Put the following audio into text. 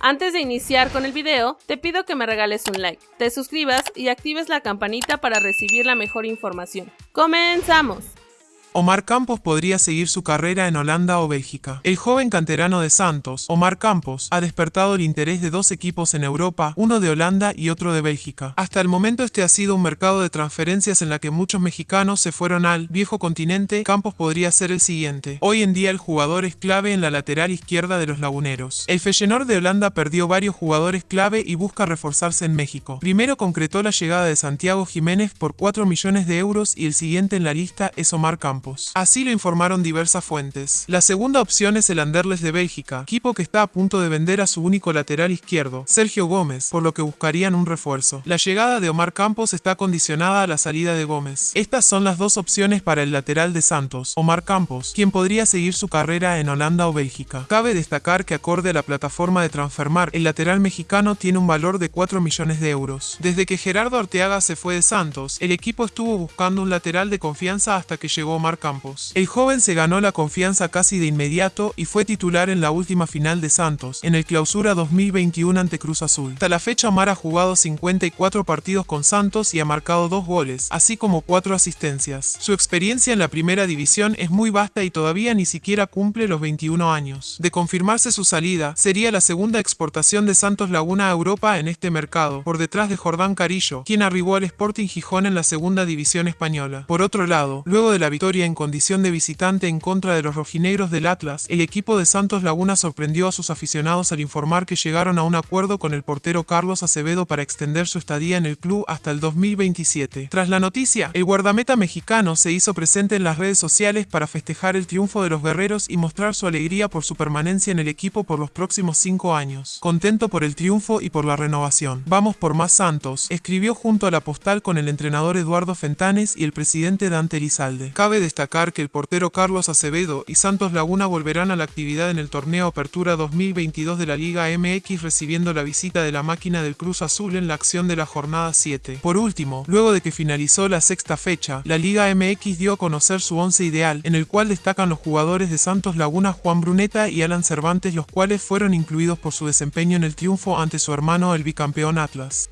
Antes de iniciar con el video, te pido que me regales un like, te suscribas y actives la campanita para recibir la mejor información. ¡Comenzamos! Omar Campos podría seguir su carrera en Holanda o Bélgica. El joven canterano de Santos, Omar Campos, ha despertado el interés de dos equipos en Europa, uno de Holanda y otro de Bélgica. Hasta el momento este ha sido un mercado de transferencias en la que muchos mexicanos se fueron al viejo continente, Campos podría ser el siguiente. Hoy en día el jugador es clave en la lateral izquierda de los laguneros. El Feyenoord de Holanda perdió varios jugadores clave y busca reforzarse en México. Primero concretó la llegada de Santiago Jiménez por 4 millones de euros y el siguiente en la lista es Omar Campos. Así lo informaron diversas fuentes. La segunda opción es el Anderlecht de Bélgica, equipo que está a punto de vender a su único lateral izquierdo, Sergio Gómez, por lo que buscarían un refuerzo. La llegada de Omar Campos está condicionada a la salida de Gómez. Estas son las dos opciones para el lateral de Santos, Omar Campos, quien podría seguir su carrera en Holanda o Bélgica. Cabe destacar que acorde a la plataforma de Transfermar, el lateral mexicano tiene un valor de 4 millones de euros. Desde que Gerardo Arteaga se fue de Santos, el equipo estuvo buscando un lateral de confianza hasta que llegó Omar Campos. El joven se ganó la confianza casi de inmediato y fue titular en la última final de Santos, en el clausura 2021 ante Cruz Azul. Hasta la fecha Omar ha jugado 54 partidos con Santos y ha marcado dos goles, así como cuatro asistencias. Su experiencia en la primera división es muy vasta y todavía ni siquiera cumple los 21 años. De confirmarse su salida, sería la segunda exportación de Santos Laguna a Europa en este mercado, por detrás de Jordán Carillo, quien arribó al Sporting Gijón en la segunda división española. Por otro lado, luego de la victoria en condición de visitante en contra de los rojinegros del Atlas, el equipo de Santos Laguna sorprendió a sus aficionados al informar que llegaron a un acuerdo con el portero Carlos Acevedo para extender su estadía en el club hasta el 2027. Tras la noticia, el guardameta mexicano se hizo presente en las redes sociales para festejar el triunfo de los guerreros y mostrar su alegría por su permanencia en el equipo por los próximos cinco años. Contento por el triunfo y por la renovación. Vamos por más Santos, escribió junto a la postal con el entrenador Eduardo Fentanes y el presidente Dante Elizalde. Cabe destacar que el portero Carlos Acevedo y Santos Laguna volverán a la actividad en el torneo Apertura 2022 de la Liga MX recibiendo la visita de la máquina del Cruz Azul en la acción de la jornada 7. Por último, luego de que finalizó la sexta fecha, la Liga MX dio a conocer su once ideal, en el cual destacan los jugadores de Santos Laguna Juan Bruneta y Alan Cervantes los cuales fueron incluidos por su desempeño en el triunfo ante su hermano el bicampeón Atlas.